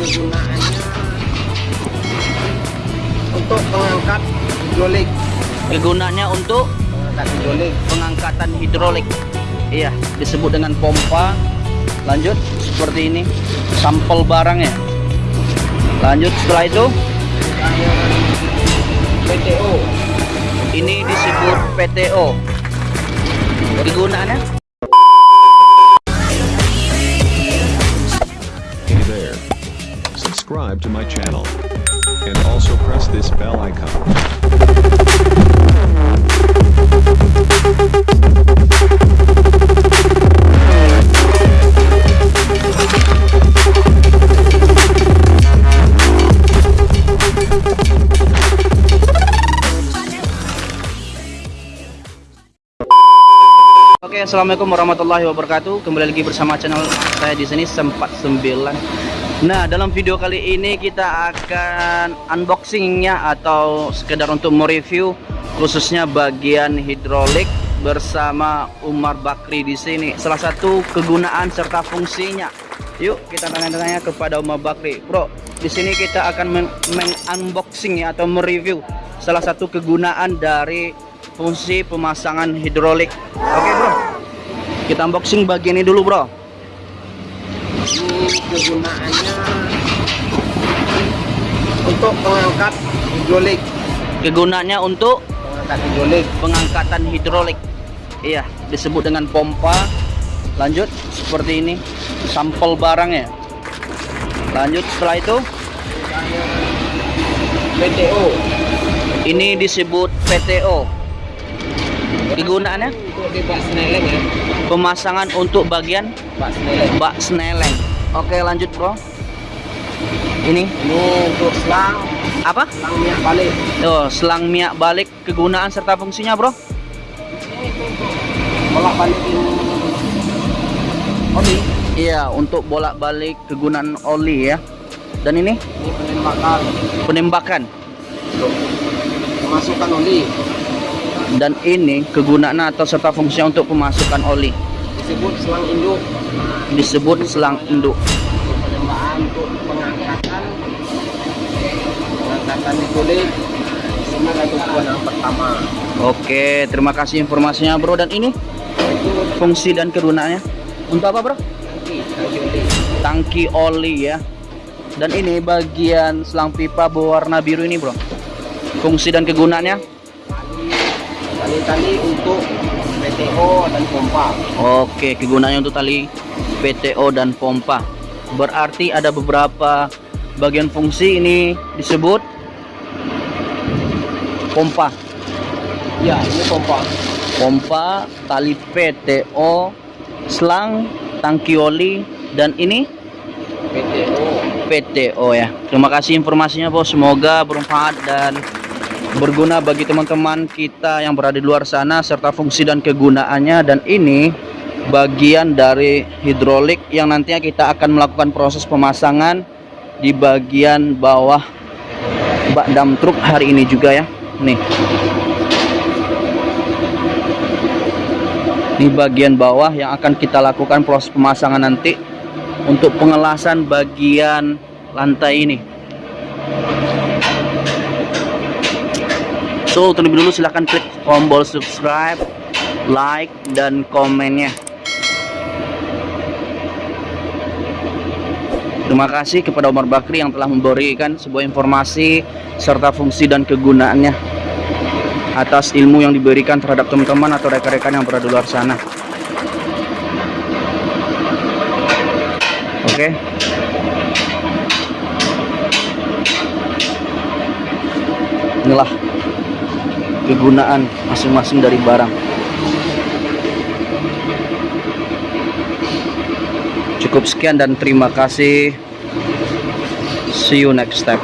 kegunaannya untuk mengangkat hidrolik. Kegunaannya untuk mengangkat hidrolik. pengangkatan hidrolik. Iya disebut dengan pompa. Lanjut seperti ini. Sampel barangnya. Lanjut setelah itu? PTO ini disebut PTO kegunaannya Subscribe to my channel. And also press this bell icon. Oke, assalamualaikum warahmatullahi wabarakatuh. Kembali lagi bersama channel saya di sini sempat sembilan. Nah, dalam video kali ini kita akan unboxingnya atau sekedar untuk mereview khususnya bagian hidrolik bersama Umar Bakri di sini. Salah satu kegunaan serta fungsinya. Yuk kita tanya-tanya kepada Umar Bakri. Bro, di sini kita akan men-unboxing ya atau mereview salah satu kegunaan dari fungsi pemasangan hidrolik. Oke, Bro. Kita unboxing bagian ini dulu, Bro. Ini kegunaannya untuk mengangkat hidrolik Kegunaannya untuk mengangkat hidrolik pengangkatan hidrolik. Iya, disebut dengan pompa. Lanjut seperti ini. Sampel barangnya. Lanjut setelah itu PTO ini disebut PTO. Kegunaannya untuk di bak seneleng ya pemasangan untuk bagian bak seneleng bak. Oke, lanjut, Bro. Ini ini untuk selang apa? selang minyak balik Oh, selang minyak balik kegunaan serta fungsinya, Bro. bolak balikin oli Iya, untuk bolak-balik kegunaan oli ya. Dan ini ini penembakan penembakan. untuk memasukkan oli Dan ini kegunaan atau serta fungsinya untuk pemasukan oli. disebut selang induk Disebut selang induk. untuk pengangkatan pengangkatan pertama Oke, terima kasih informasinya, Bro. Dan ini fungsi dan kegunaannya untuk apa, Bro? tangki tangki oli Tangki oli ya. Dan ini bagian selang pipa berwarna biru ini, Bro. Fungsi dan kegunaannya tali-tali untuk PTO dan pompa Oke, kegunaannya untuk tali PTO dan pompa. Berarti ada beberapa bagian fungsi ini disebut pompa. ya ini pompa Pompa, tali PTO, selang, tangki oli dan ini PTO PTO ya. Terima kasih informasinya, Bos. Semoga bermanfaat dan berguna bagi teman-teman kita yang berada di luar sana serta fungsi dan kegunaannya dan ini bagian dari hidrolik yang nantinya kita akan melakukan proses pemasangan di bagian bawah bak dam truk hari ini juga ya. Nih. Ini bagian bawah yang akan kita lakukan proses pemasangan nanti untuk pengelasan bagian lantai ini. So, terlebih dulu silahkan klik tombol subscribe, like, dan komennya. Terima kasih kepada Umar Bakri yang telah memberikan sebuah informasi serta fungsi dan kegunaannya atas ilmu yang diberikan terhadap teman-teman atau rekan-rekan yang berada di luar sana. Oke. Inilah kegunaan masing-masing dari barang. Cukup sekian dan terima kasih. See you next step.